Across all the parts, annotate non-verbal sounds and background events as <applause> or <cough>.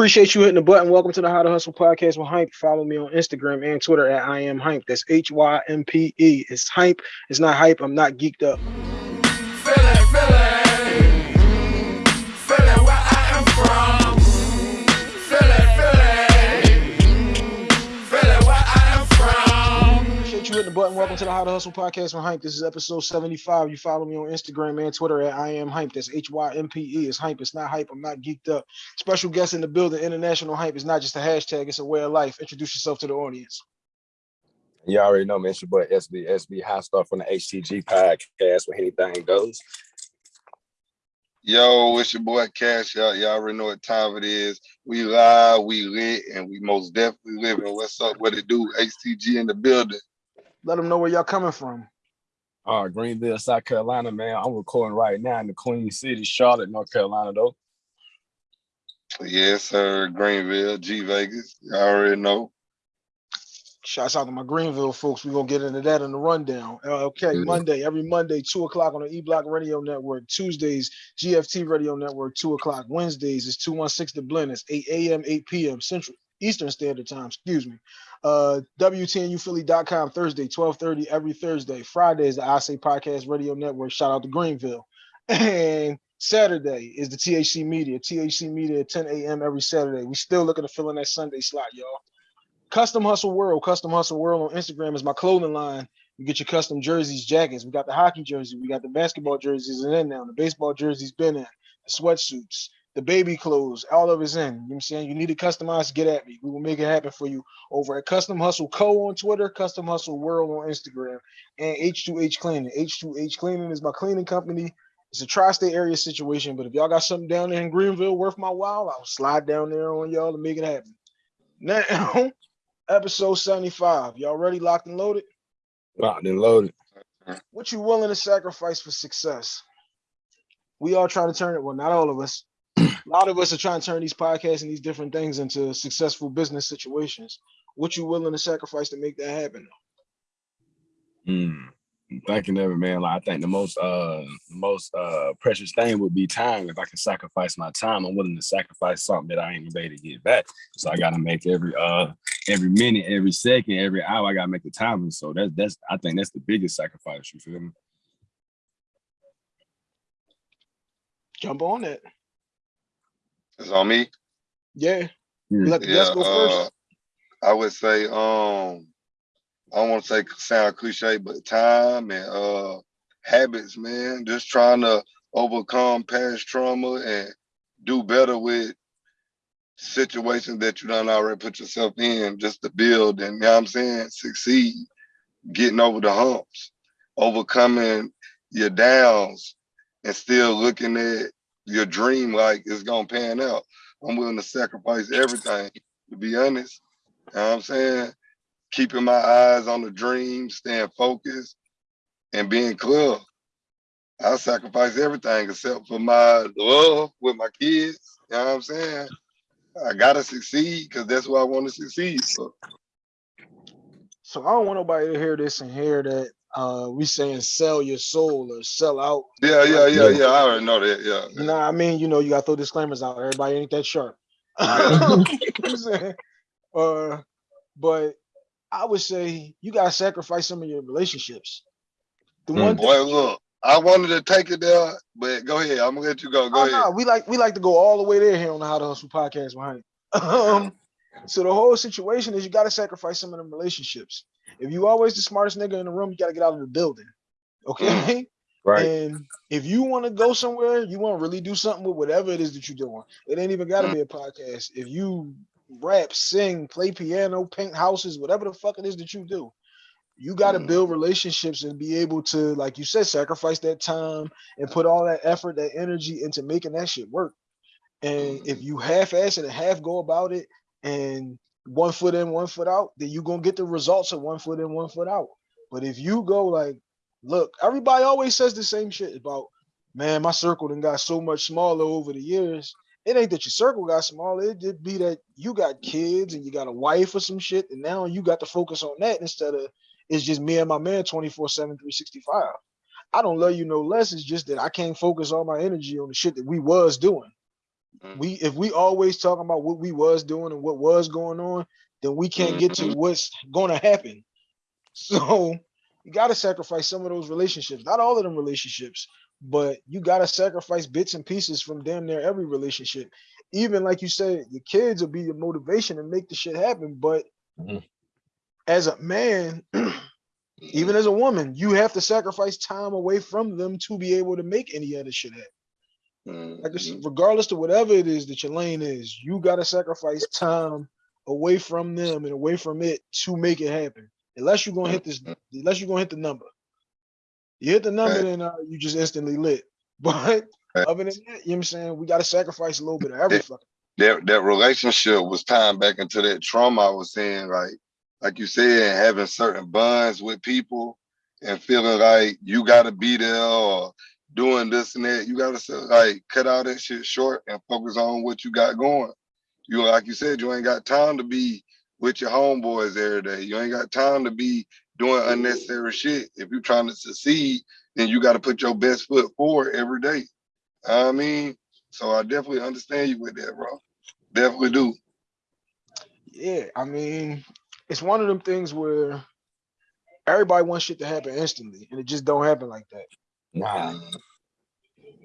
Appreciate you hitting the button. Welcome to the How to Hustle podcast with Hympe. Follow me on Instagram and Twitter at I am Hympe. That's H Y M P E. It's Hympe. It's not hype. I'm not geeked up. The button. Welcome to the How to Hustle podcast with Hympe. This is episode 75. You follow me on Instagram and Twitter at I am Hympe. That's H Y M P E. It's Hympe. It's not hype. I'm not geeked up. Special guest in the building. International Hype is not just a hashtag, it's a way of life. Introduce yourself to the audience. You already know, man. It's your boy SB, SB High Star from the HTG podcast where anything goes. Yo, it's your boy Cash. Y'all, y'all already know what time it is. We live, we lit, and we most definitely living. What's up? What it do? HTG in the building. Let them know where y'all coming from. Uh, Greenville, South Carolina, man. I'm recording right now in the Queen City, Charlotte, North Carolina, though. Yes, sir. Greenville, G Vegas. You already know. Shouts out to my Greenville folks. We're gonna get into that in the rundown. Uh, okay, mm -hmm. Monday, every Monday, two o'clock on the E Block Radio Network. Tuesdays, GFT Radio Network, two o'clock. Wednesdays is 216 The Blend. It's 8 a.m., 8 p.m. Central Eastern Standard Time, excuse me. Uh, WTNUphilly.com Thursday, 1230 every Thursday. Friday is the I Say Podcast Radio Network. Shout out to Greenville. <laughs> And Saturday is the THC Media. THC Media 10 a.m. every Saturday. We still looking to fill in that Sunday slot, y'all. Custom Hustle World. Custom Hustle World on Instagram is my clothing line. You get your custom jerseys, jackets. We got the hockey jersey. We got the basketball jerseys and in now. The baseball jerseys been in. The sweatsuits the baby clothes, all of it's in. You know what I'm saying? You need to customize, get at me. We will make it happen for you over at Custom Hustle Co. on Twitter, Custom Hustle World on Instagram, and H2H Cleaning. H2H Cleaning is my cleaning company. It's a tri-state area situation, but if y'all got something down there in Greenville worth my while, I'll slide down there on y'all to make it happen. Now, <laughs> episode 75. Y'all ready, locked and loaded? Locked and loaded. What you willing to sacrifice for success? We all trying to turn it, well, not all of us, <clears throat> a lot of us are trying to turn these podcasts and these different things into successful business situations. What you willing to sacrifice to make that happen? Hmm. Thinking of it, man. Like I think the most uh most uh precious thing would be time. If I can sacrifice my time, I'm willing to sacrifice something that I ain't able to get back. So I gotta make every uh every minute, every second, every hour, I gotta make the time. And so that's that's I think that's the biggest sacrifice, you feel me? Jump on it. It's on me. Yeah. Let the yeah, guest go first. Uh, I would say, um, I don't want to say sound cliche, but time and uh habits, man. Just trying to overcome past trauma and do better with situations that you done already put yourself in just to build and you know what I'm saying, succeed, getting over the humps, overcoming your downs and still looking at your dream like is gonna pan out. I'm willing to sacrifice everything, to be honest. You know what I'm saying? Keeping my eyes on the dream, staying focused, and being clear. I sacrifice everything except for my love with my kids. You know what I'm saying? I gotta succeed because that's what I want to succeed. So. so I don't want nobody to hear this and hear that uh we saying sell your soul or sell out. Yeah, yeah, yeah, yeah. I already know that. Yeah. You know, I mean, you know, you got to throw disclaimers out. Everybody ain't that sharp. <laughs> <laughs> uh, but I would say you gotta sacrifice some of your relationships. The mm. one boy, look, I wanted to take it there, but go ahead. I'm gonna let you go. Go oh, ahead. No, we like we like to go all the way there here on the How to Hustle podcast behind. <laughs> Um, so the whole situation is you got to sacrifice some of them relationships. If you always the smartest nigga in the room, you got to get out of the building. Okay. Mm. <laughs> Right. And if you want to go somewhere, you want to really do something with whatever it is that you're doing. It ain't even got to mm. be a podcast. If you rap, sing, play piano, paint houses, whatever the fuck it is that you do, you got to mm. build relationships and be able to, like you said, sacrifice that time and put all that effort, that energy into making that shit work. And if you half-ass it and half go about it, and one foot in, one foot out, then you're gonna get the results of one foot in, one foot out. But if you go like, look, everybody always says the same shit about, man, my circle then got so much smaller over the years. It ain't that your circle got smaller, it did be that you got kids and you got a wife or some shit, and now you got to focus on that instead of it's just me and my man 24 7 365 i don't love you no less it's just that i can't focus all my energy on the shit that we was doing. We if we always talking about what we was doing and what was going on, then we can't get to Mhm. what's gonna happen. <laughs> So you gotta sacrifice some of those relationships, not all of them relationships, but you gotta sacrifice bits and pieces from damn near every relationship. Even like you said, your kids will be your motivation and make the shit happen. But Mhm. as a man, <clears throat> even as a woman, you have to sacrifice time away from them to be able to make any other shit happen. Like I said, Mhm. regardless to whatever it is that your lane is, you gotta sacrifice time away from them and away from it to make it happen. Unless you're gonna hit this, unless you're gonna hit the number. You hit the number, Right. then uh, you just instantly lit. <laughs> But Right. other than that, you know what I'm saying? We gotta sacrifice a little bit of everything. That that relationship was tying back into that trauma I was saying, like like you said, having certain bonds with people and feeling like you gotta be there or doing this and that. You gotta like cut all that shit short and focus on what you got going. You like you said, you ain't got time to be with your homeboys every day. You ain't got time to be doing unnecessary shit. If you're trying to succeed, then you got to put your best foot forward every day. I mean, so I definitely understand you with that, bro. Definitely do. Yeah, I mean, it's one of them things where everybody wants shit to happen instantly, and it just don't happen like that. Nah, Mm,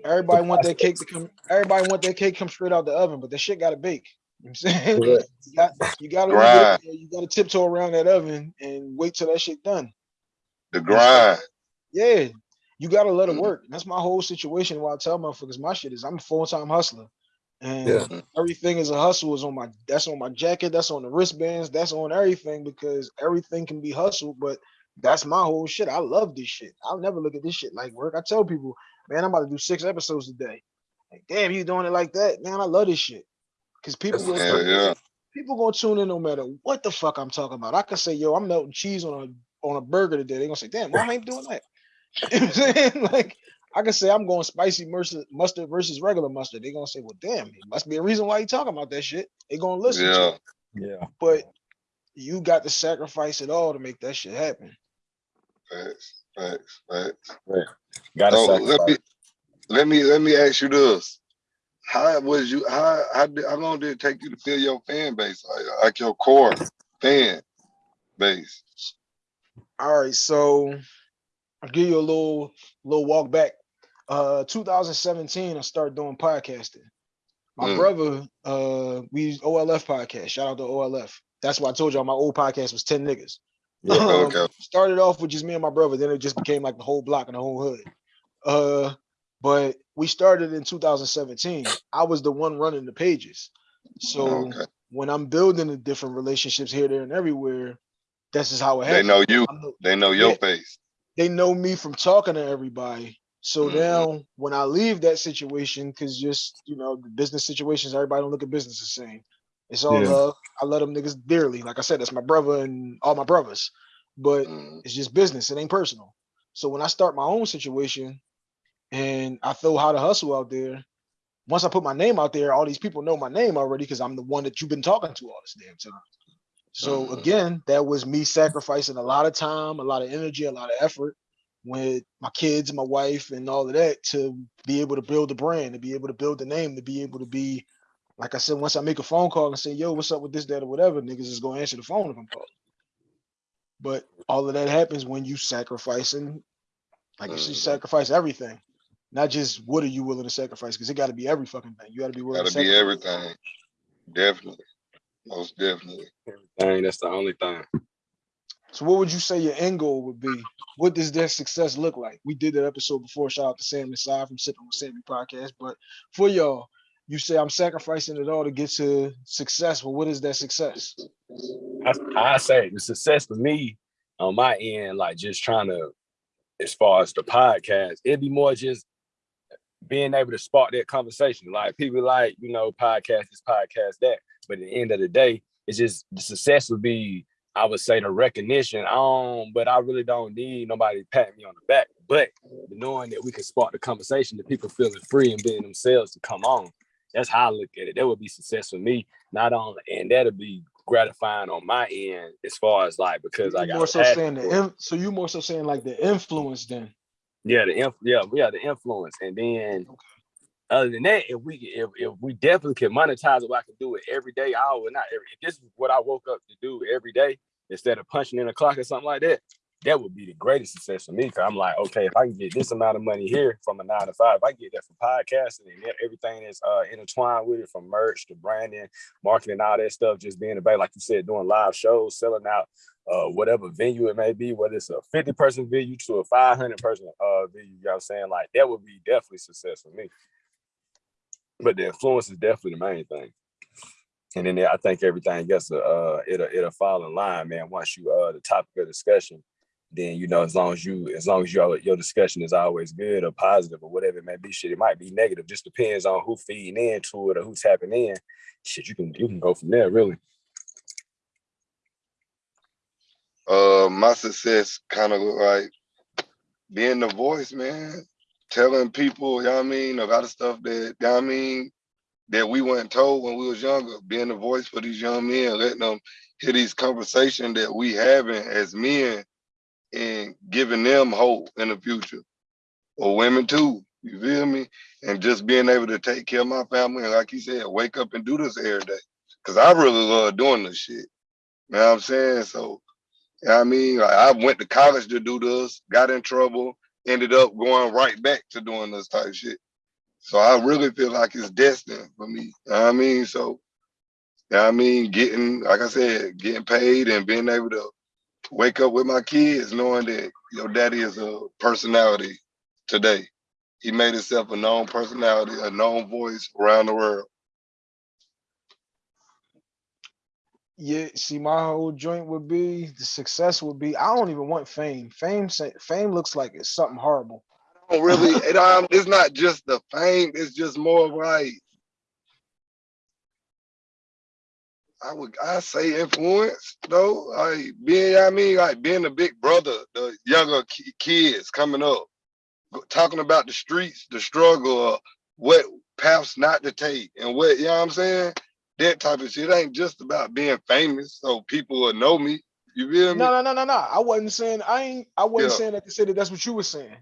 Everybody want that cake to come. Everybody want that cake come straight out the oven, but that shit got to bake. You know what I'm saying Correct. <laughs> you got you got to leave Grind. you got to tiptoe around that oven and wait till that shit done. The grind. Yeah, you got to let it Mhm. work. That's my whole situation. Why I tell motherfuckers my shit is I'm a full time hustler, and Yeah. everything is a hustle. Is on my that's on my jacket. That's on the wristbands. That's on everything because everything can be hustled. But that's my whole shit. I love this shit. I'll never look at this shit like work. I tell people, man, I'm about to do six episodes a day. Like, damn, you doing it like that, man? I love this shit because people That's will Hell yeah. People gonna tune in no matter what the fuck I'm talking about. I can say, yo, I'm melting cheese on a on a burger today. They gonna say, damn, why I ain't doing that? <laughs> You know what I'm saying? <laughs> Like, I can say I'm going spicy mustard, mustard versus regular mustard. They gonna say, well, damn, it must be a reason why you talking about that shit. They gonna listen to Yeah. yeah. But you got to sacrifice it all to make that shit happen. Facts. Facts. Facts. Gotta So let me let me let me ask you this. How was you how how did how long did it take you to fill your fan base? Like, like your core fan base? All right, so I'll give you a little little walk back. Uh 2017, I started doing podcasting. My Mm. brother, uh, we used OLF podcast. Shout out to OLF. That's why I told y'all my old podcast was 10 niggas. Yeah. Um, Okay. started off with just me and my brother, then it just became like the whole block and the whole hood. Uh, but we started in 2017. I was the one running the pages. So Okay. when I'm building the different relationships here, there, and everywhere, this is how it happens. They know you. The- They know your Yeah. face. they know me from talking to everybody. So Mhm. now when I leave that situation, because just you know, the business situations, everybody don't look at business the same. It's all Yeah. love. I love them niggas dearly. Like I said, that's my brother and all my brothers. But Mm, it's just business. It ain't personal. So when I start my own situation and I throw how to hustle out there, once I put my name out there, all these people know my name already because I'm the one that you've been talking to all this damn time. So Mhm. again, that was me sacrificing a lot of time, a lot of energy, a lot of effort with my kids, and my wife, and all of that to be able to build the brand, to be able to build the name, to be able to be, like I said, once I make a phone call and say, yo, what's up with this, that, or whatever, niggas is gonna answer the phone if I'm calling. But all of that happens when you sacrificing, like I said, you sacrifice everything. Not just what are you willing to sacrifice, because it gotta be every fucking thing. You gotta be willing Gotta to be sacrifice. everything. Definitely. Most definitely. Thing, that's the only thing. So what would you say your end goal would be? What does that success look like? We did that episode before. Shout out to Sam Aside from Sipping with Sammy podcast. But for y'all, you say I'm sacrificing it all to get to success. Well, what is that success? I, I say the success for me on my end, like just trying to, as far as the podcast, it'd be more just being able to spark that conversation. Like people like, you know, podcast this, podcast that. But at the end of the day, it's just the success would be, I would say the recognition. Um, but I really don't need nobody to pat me on the back. But knowing that we can spark the conversation, that people feeling free and being themselves to come on. That's how I look at it. That would be success for me. Not only and that'll be gratifying on my end as far as like because I You got more so saying the so you more so saying like the influence then. yeah the inf- yeah yeah the influence and then other than that, if we if, if we definitely can monetize it, I can do it every day, hour, not every. If this is what I woke up to do every day instead of punching in a clock or something like that, that would be the greatest success for me. Cause I'm like, okay, if I can get this amount of money here from a nine to five, if I get that from podcasting and everything that's uh, intertwined with it, from merch to branding, marketing, all that stuff, just being about, like you said, doing live shows, selling out uh, whatever venue it may be, whether it's a 50 person venue to a 500 person uh, venue, you know what I'm saying? Like that would be definitely success for me. But the influence is definitely the main thing. And then I think everything else, uh, it'll, it'll fall in line, man. Once you, uh, the topic of discussion, then you know as long as you as long as your your discussion is always good or positive or whatever it may be shit it might be negative. Just depends on who feeding into it or who's tapping in. Shit you can you can go from there really. Uh my success kind of look like being the voice man. Telling people you know what i mean a lot of stuff that you know what i mean that we weren't told when we was younger. Being the voice for these young men letting them hear these conversations that we having as men and giving them hope in the future. Or women too you feel me? And just being able to take care of my family and like you said wake up and do this every day. Because i really love doing this shit. You know what i'm saying? So you know what i mean? Like, i went to college to do this got in trouble ended up going right back to doing this type shit. So i really feel like it's destined for me. You know i mean? So you know i mean? Getting like i said getting paid and being able to wake up with my kids knowing that your daddy is a personality today. He made himself a known personality, a known voice around the world. Yeah, see, my whole joint would be the success would be. I don't even want fame. Fame, fame looks like it's something horrible. I don't really, <laughs> it, um, it's not just the fame, it's just more like, I would I say influence though. Like being, I mean, like being a big brother, the younger kids coming up, talking about the streets, the struggle, what paths not to take, and what you know what I'm saying. That type of shit ain't just about being famous, so people will know me. You feel me? No, no, no, no, no. I wasn't saying. I ain't. I wasn't Yeah. saying that to say that. That's what you were saying.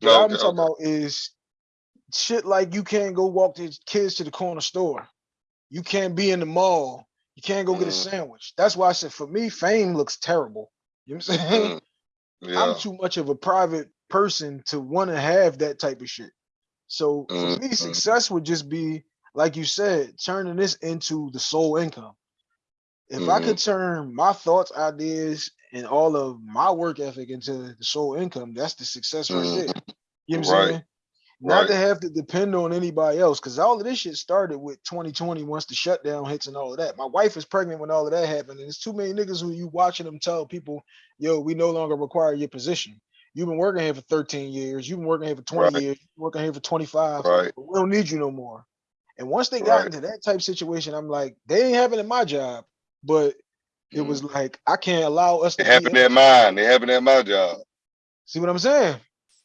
What No, I'm talking okay. about is shit like you can't go walk the kids to the corner store. You can't be in the mall. You can't go get a Mhm. sandwich. That's why I said for me, fame looks terrible. You know what I'm saying? Mm, <laughs> yeah. I'm too much of a private person to want to have that type of shit. So for Mhm, me, mhm. success would just be, like you said, turning this into the sole income. If I could turn my thoughts, ideas, and all of my work ethic into the sole income, that's the success right Mhm. there. You know what I'm Right, saying? Not to right. have to depend on anybody else, because all of this shit started with 2020 once the shutdown hits and all of that. My wife is pregnant when all of that happened, and it's too many niggas who you watching them tell people, yo, we no longer require your position. You've been working here for 13 years, you've been working here for 20 Right. years, you've been working here for 25, Right, we don't need you no more. And once they got right. into that type situation, I'm like, they ain't having it in my job, but it Mhm. was like I can't allow us They to having in that mind. They having that my job. see what I'm saying?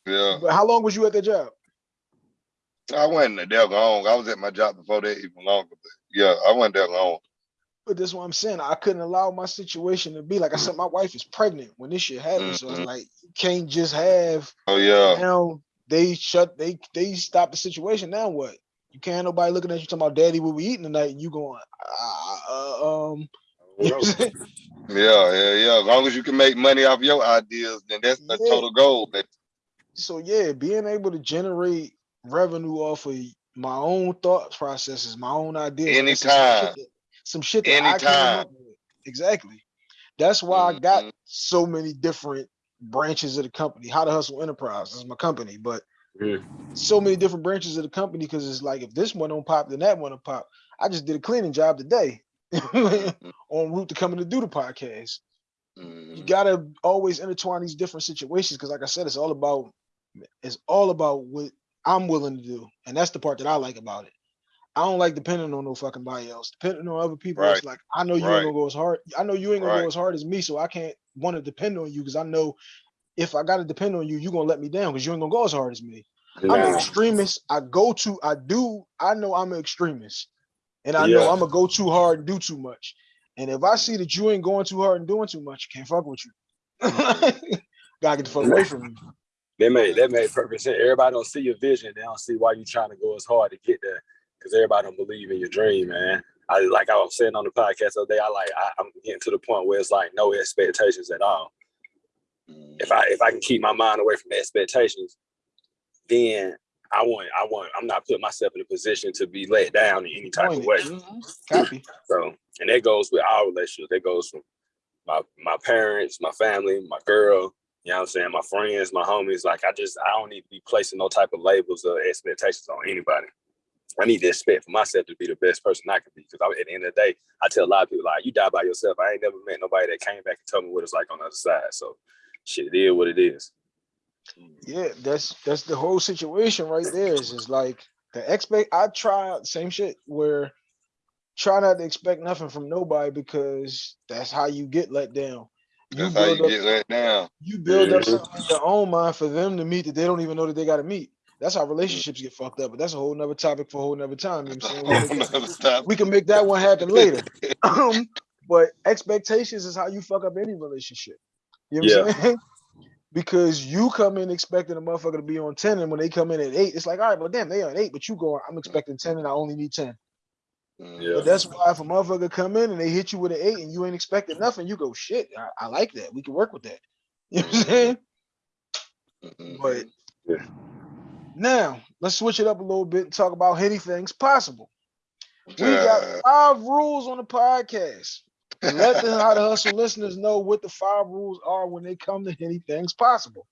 Yeah. But how long was you at the job? I wasn't there long. I was at my job before that even longer. But yeah, I wasn't there long. But that's what I'm saying. I couldn't allow my situation to be like I said. My wife is pregnant when this shit happened, so it's Mhm. like you can't just have Oh yeah. now. They shut. They they stop the situation. Now what? You can't nobody looking at you talking about daddy what we eating tonight. And you going, uh, uh, um, you know what I'm saying? Yeah, yeah, yeah. As long as you can make money off your ideas, then that's the Yeah. total goal. But so yeah, being able to generate revenue off of my own thought processes, my own ideas, said, some shit that, some shit that anytime. Exactly. That's why I got Mhm. so many different branches of the company. How to Hustle Enterprise is my company, but Yeah. so many different branches of the company because it's like if this one don't pop, then that one will pop. I just did a cleaning job today <laughs> on route to coming to do the podcast. You Mhm. gotta always intertwine these different situations because, like I said, it's all about it's all about what I'm willing to do, and that's the part that I like about it. I don't like depending on no fucking body else. Depending on other people, it's Right. like I know you ain't gonna go as hard. I know you ain't gonna Right. go as hard as me, so I can't want to depend on you because I know if I gotta depend on you, you're gonna let me down because you ain't gonna go as hard as me. I'm an extremist. I go to, I do, I know I'm an extremist. And I know I'm gonna go too hard and do too much. And if I see that you ain't going too hard and doing too much, can't fuck with you. <laughs> Gotta get the fuck away from me. They made that made perfect sense. Everybody don't see your vision. They don't see why you trying to go as hard to get there. Because everybody don't believe in your dream, man. I like I was saying on the podcast the other day. I like I, I'm getting to the point where it's like no expectations at all. If I if I can keep my mind away from the expectations, then I want I want I'm not putting myself in a position to be let down in any type of way. Mhm. Copy. So and that goes with our relationship. That goes from my my parents, my family, my girl, you know what I'm saying, my friends, my homies. Like I just I don't need to be placing no type of labels or expectations on anybody. I need to expect for myself to be the best person I can be. Because at the end of the day, I tell a lot of people like, you die by yourself. I ain't never met nobody that came back and told me what it's like on the other side. So, shit, it is what it is. Yeah, that's that's the whole situation right there. Is is like the expect. I try same shit where try not to expect nothing from nobody because that's how you get let down. You That's how you up, get let now. you build up Mhm. something in your own mind for them to meet that they don't even know that they got to meet. That's how relationships get fucked up. But that's a whole nother topic for a whole nother time. You know what I'm saying? <laughs> We can make that- we can make that one happen later. <laughs> Um, but expectations is how you fuck up any relationship. You know what I'm saying? <laughs> Because you come in expecting a motherfucker to be on 10, and when they come in at eight, it's like, all right, well, damn, they on eight, but you go, I'm expecting 10 and I only need 10. Yeah. But that's why if a motherfucker come in and they hit you with an eight and you ain't expecting nothing, you go, shit, I, I like that. We can work with that. <laughs> You know what I'm saying? Mhm. But Yeah. now let's switch it up a little bit and talk about anything's possible. We got five rules on the podcast. Let the how to <laughs> hustle listeners know what the five rules are when they come to anything's possible.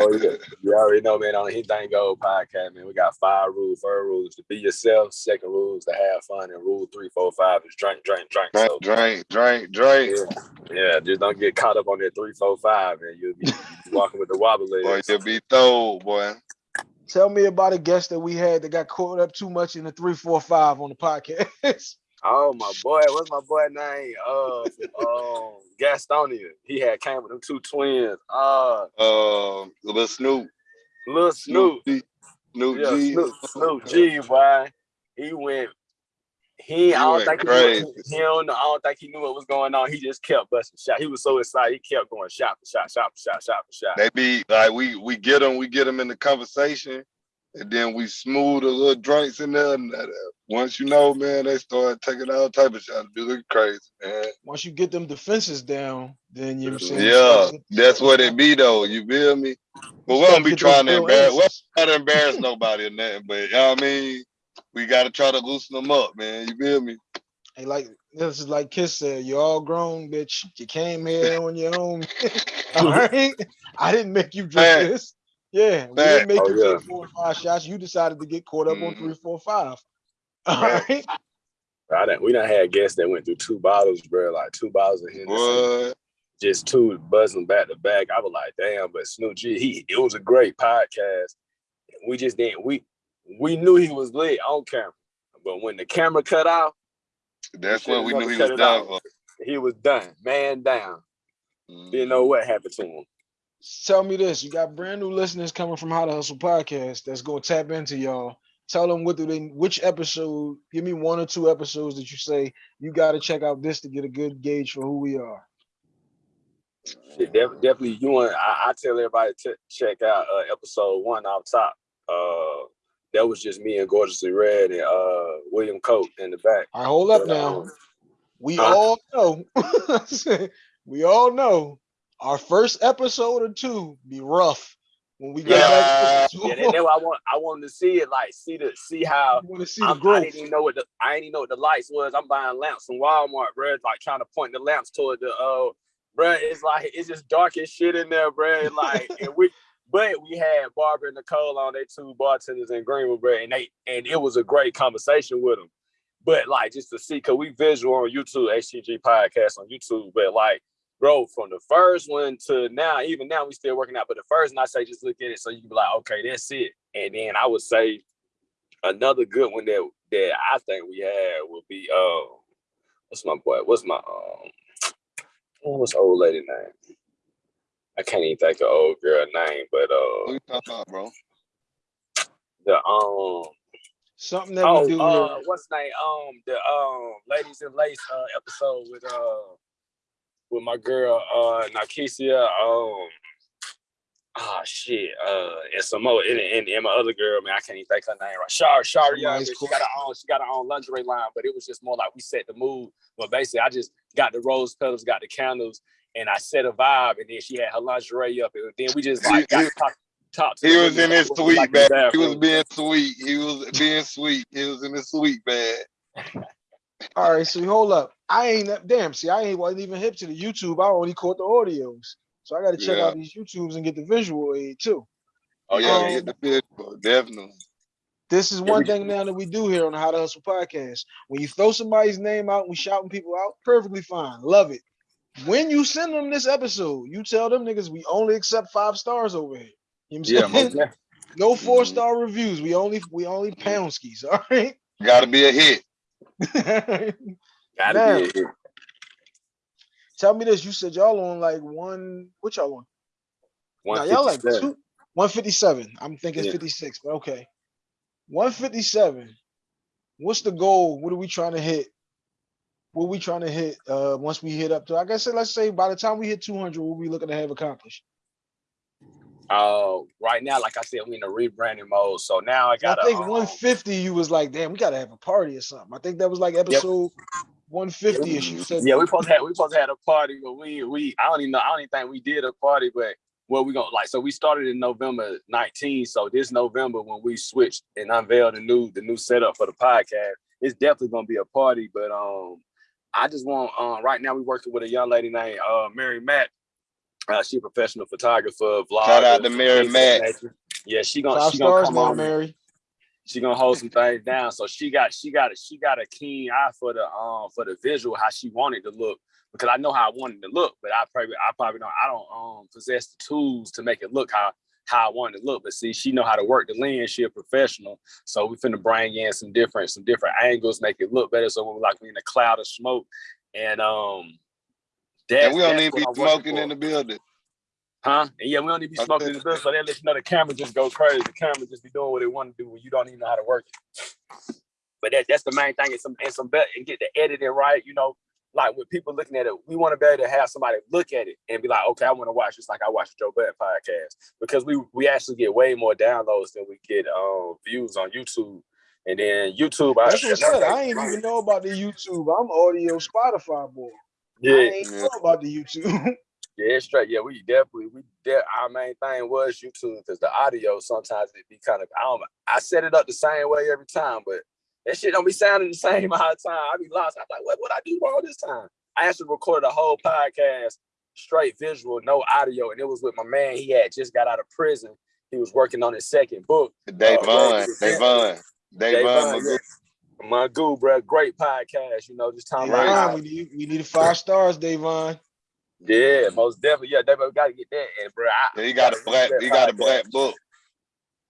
Oh, yeah. You already know, man, on the Anything Go podcast, man, we got five rules. First rule is to be yourself. Second rule is to have fun. And rule three, four, five is drink, drink, drink. drink, So, drink, drink, drink. yeah, yeah, just don't get caught up on that three, four, five, and you'll be <laughs> walking with the wobbly. Boy, you'll be thrown, boy. Tell me about a guest that we had that got caught up too much in the three, four, five on the podcast. <laughs> Oh my boy, what's my boy name? Uh, um, Gastonia. He had came with them two twins. Uh, Um, little Snoop, Lil Snoop. G, Snoop Yeah, G. Snoop, Snoop G, boy. He went. He, I don't think he, knew, he don't, I don't think he knew what was going on. He just kept busting shot. He was so excited. He kept going shot for shot, shot for shot, shot for shot. They be like we we get them, we get them in the conversation, and then we smooth the little drinks in there. And uh, once you know, man, they start taking all type of shots. Be looking crazy, man. Once you get them defenses down, then you know what I'm saying. Yeah, that's what it be though. You feel me? But we don't be trying to embarrass. We don't to embarrass <laughs> nobody or nothing. But you know what I mean? We gotta try to loosen them up, man. You feel me? Hey, like this is like Kiss said, you're all grown, bitch. You came here on your own. <laughs> all right. I didn't make you drink Fact. this. Yeah, we didn't make Oh, you yeah. take four or five shots. You decided to get caught up on Mhm. three, four, five. <laughs> All Fact. right. I done, we done had guests that went through two bottles, bro, like two bottles of Hennessy. What? just two buzzing back to back. I was like, damn, but Snoop G, he it was a great podcast. We just didn't we we knew he was lit on camera. But when the camera cut off, That's should've what we knew he was done out. for. he was done, man down. Mm-hmm. Didn't know what happened to him. Tell me this: you got brand new listeners coming from How to Hustle podcast that's gonna tap into y'all. Tell them what do they, which episode? Give me one or two episodes that you say you got to check out this to get a good gauge for who we are. Def- definitely you want I, I tell everybody to check out uh, episode one off top. Uh that was just me and Gorgeously Red and uh William Coat in the back. All right, hold up But, now. um, We Huh? all know, <laughs> we all know, our first episode or two be rough when we get back. Yeah, that, that's why I want I wanted to see it, like see the see how see I'm, I didn't even know what the I didn't even know what the lights was. I'm buying lamps from Walmart, bro. Like trying to point the lamps toward the uh bro. It's like it's just dark as shit in there, bro. And like and we <laughs> but we had Barbara and Nicole on they two bartenders in Greenwood, bro, and they and it was a great conversation with them. But like just to see, cause we visual on YouTube, HTG podcast on YouTube, but like bro, from the first one to now, even now we still working out. But the first one I say just look at it so you can be like, okay, that's it. And then I would say another good one that that I think we had would be uh what's my boy? What's my um what's old lady name? I can't even think of old girl name, but Who uh you talking about, bro? the um Something that oh we do uh what's the name? Um the um ladies in lace uh episode with uh with my girl uh Nakesia um oh shit, uh, and some more, and, and, and my other girl, man, I can't even think her name right. Shar, Shar, yeah, she got her own, she got her own lingerie line, but it was just more like we set the mood. But basically, I just got the rose petals, got the candles, and I set a vibe, and then she had her lingerie up, and then we just like got He- to talk, talk He was in his sweet like bag. He was being sweet. He was being sweet. He was in his sweet bag. All right, so hold up. I ain't that damn. See, I ain't wasn't even hip to the YouTube. I only caught the audios, so I got to check Yeah. out these YouTubes and get the visual aid too. Oh yeah, Um, get the picture. Definitely. This is one thing now that we do here on the How to Hustle podcast. When you throw somebody's name out, we shouting people out, perfectly fine. Love it. When you send them this episode, you tell them niggas we only accept five stars over here. You know Yeah, what I'm saying? <laughs> definitely. no four Mhm. star reviews. We only we only pound skis. <laughs> All right. Got to be a hit. <laughs> Gotta Now, be. Tell me this. You said y'all on like one. What y'all on? Y'all like 157. two. 157. I'm thinking Yeah. 56, but okay. 157. What's the goal? What are we trying to hit? What are we trying to hit uh once we hit up to like I said, let's say by the time we hit 200, what we looking to have accomplished? Uh, right now, like I said, we in a rebranding mode. So now I got. I think um, 150, you was like, damn, we gotta have a party or something. I think that was like episode 150ish. You said Yeah, we supposed to have we supposed to have a party, but we we I don't even know I don't even think we did a party, but well we gonna like so we started in November 19. So this November when we switched and unveiled the new the new setup for the podcast, it's definitely gonna be a party. But um I just want um right now we working with a young lady named uh Mary Matt. Uh, she a professional photographer, vlogger. Shout out to Mary things of that Matt. nature. Yeah, she gonna five she gonna come on Mary. she gonna hold some things down. So she got she got a she got a keen eye for the um for the visual how she wanted to look because I know how I wanted to look, but I probably I probably don't I don't um possess the tools to make it look how how I wanted to look. But see, she know how to work the lens. She a professional, so we finna bring in some different some different angles, make it look better. So when we like we in a cloud of smoke, and um, that's, And we don't need to be what I'm working smoking in the building. Huh? And yeah, we don't need to be smoking in the building, so they let you know the camera just go crazy. The camera just be doing what it want to do when you don't even know how to work it. But that, that's the main thing, and some and some better and get the editing right. You know, like with people looking at it, we want to be able to have somebody look at it and be like, okay, I want to watch this like I watch the Joe Budden podcast because we we actually get way more downloads than we get um views on YouTube. And then YouTube, That's what I said. I ain't even know about the YouTube. I'm audio Spotify boy. I Yeah, ain't Yeah. about the YouTube. <laughs> Yeah, it's straight. Yeah, we definitely we de- our main thing was YouTube because the audio sometimes it be kind of I don't I set it up the same way every time, but that shit don't be sounding the same <laughs> all the time. I be lost. I'm like, what what I do wrong this time? I actually recorded a whole podcast straight visual, no audio, and it was with my man. He had just got out of prison. He was working on his second book. Davon, uh, yeah. Davon, Davon, Davon, Magoo. My goo, bro, great podcast. You know, just talking Right. about we need we need five stars, Davon. yeah, most definitely. Yeah, David, we gotta get that. And bro, I, Yeah, he got a black. He got a black book.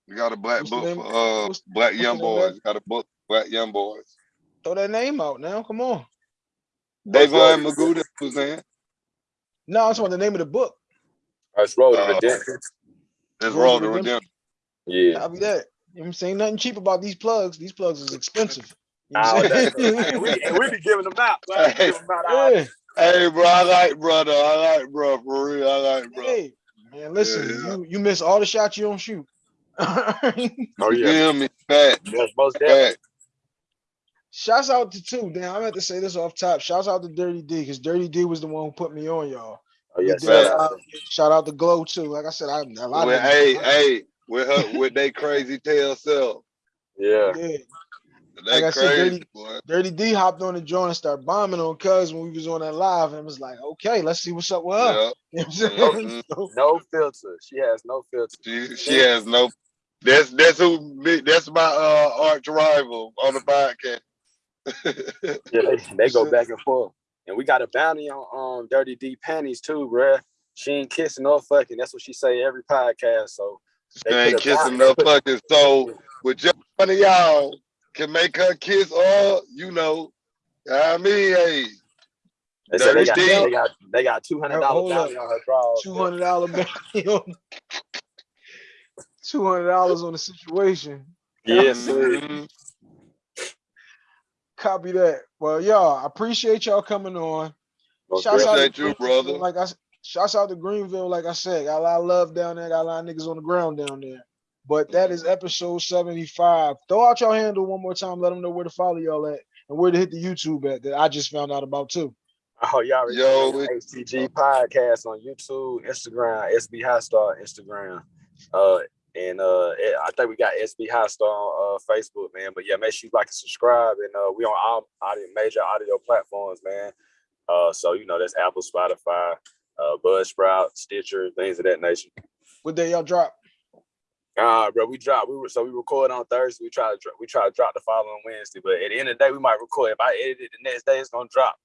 He got a black What's book name- for uh what's- black what's young the name boys. Got a book, black young boys. Throw that name out now. Come on. Davon good? Magoo, that's what's saying. No, I just want the name of the book. That's Road to Uh, Redemption. That's Road Road to to Redemption. Redemption. Yeah. Copy that. You know I'm saying? Nothing cheap about these plugs. These plugs is expensive. You know what I'm that's- saying? and, we, and we be giving them out. Bro. We them out <laughs> yeah. Hey, bro, I like brother. I like bro for real. I like bro. Hey, man, listen, Yeah. you you miss all the shots you don't shoot. <laughs> Oh You yeah. feel me? Fat, That's most definitely. fat. Shouts out to two. Damn, I meant to say this off top. Shouts out to Dirty D because Dirty D was the one who put me on y'all. Oh yeah. He did, uh, shout out to Glow too. Like I said, I a lot With, of hey, hey, with her, with they <laughs> crazy tail self. Yeah. yeah. They Like I said, crazy, Dirty- boy. Dirty D hopped on the joint and started bombing on Cuz when we was on that live, and it was like, okay, let's see what's up with her. Yeah. <laughs> You know what I'm saying? Mhm. So, No filter. She has no filter. She, she has no. That's that's who. me- That's my uh arch rival on the podcast. <laughs> Yeah, they, they go back and forth. And we got a bounty on um Dirty D panties too, bruh. She ain't kissing or fucking. That's what she say every podcast. So She ain't put a kissing no fucking soul. With just one of y'all can make her kiss or you know. I mean, hey, They said they got, they got they got $200 bounty on her drawers. two hundred dollar <laughs> bounty on two hundred dollars on the situation. Yes, sir. mhm. Copy that. Well, y'all, I appreciate y'all coming on. Most Shouts out Appreciate to you, Chris, brother. Like I s- Shouts out to Greenville, like I said, got a lot of love down there, got a lot of niggas on the ground down there. But that is episode 75. Throw out your handle one more time, let them know where to follow y'all at and where to hit the YouTube at that I just found out about too. Oh, y'all already Yo, know we- HTG podcast on YouTube, Instagram, SB High Star Instagram. Uh and uh I think we got SB High Star on uh Facebook, man. But yeah, make sure you like and subscribe. And uh we on all audio major audio platforms, man. Uh so you know that's Apple, Spotify, uh Buzzsprout, Stitcher, things of that nature. What day y'all drop? Ah, bro, we drop. We were so we record on Thursday. We try to dro- we try to drop the following Wednesday, but at the end of the day, we might record. If I edit it the next day, it's gonna drop.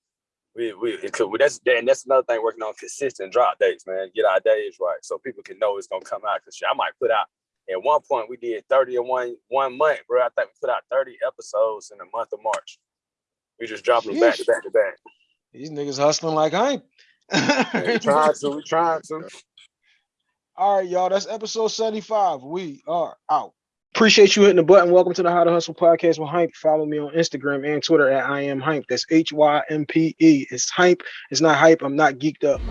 We we it could, that's and that's another thing working on consistent drop dates, man. Get our days right so people can know it's gonna come out. Cause shit, I might put out at one point we did thirty in one one month, bro. I think we put out thirty episodes in the month of March. We just dropping them back to back to back. These niggas hustling like I ain't. We <laughs> trying to, we trying to. All right, y'all. That's episode 75. We are out. Appreciate you hitting the button. Welcome to the How to Hustle podcast with Hympe. Follow me on Instagram and Twitter at I am Hympe. That's H Y M P E. It's Hympe. It's not hype. I'm not geeked up.